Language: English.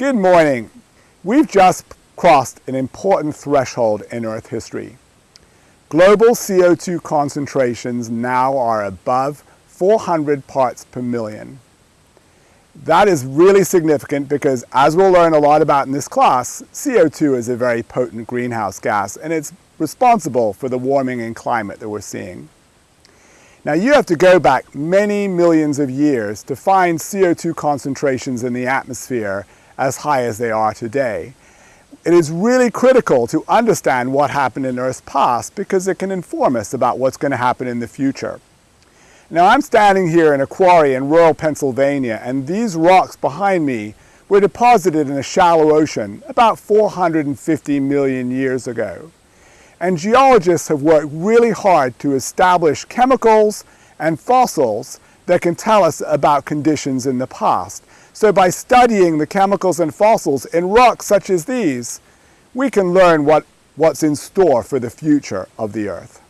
Good morning. We've just crossed an important threshold in Earth history. Global CO2 concentrations now are above 400 parts per million. That is really significant because as we'll learn a lot about in this class, CO2 is a very potent greenhouse gas and it's responsible for the warming in climate that we're seeing. Now you have to go back many millions of years to find CO2 concentrations in the atmosphere as high as they are today. It is really critical to understand what happened in Earth's past because it can inform us about what's going to happen in the future. Now I'm standing here in a quarry in rural Pennsylvania and these rocks behind me were deposited in a shallow ocean about 450 million years ago. And geologists have worked really hard to establish chemicals and fossils that can tell us about conditions in the past. So by studying the chemicals and fossils in rocks such as these, we can learn what, what's in store for the future of the Earth.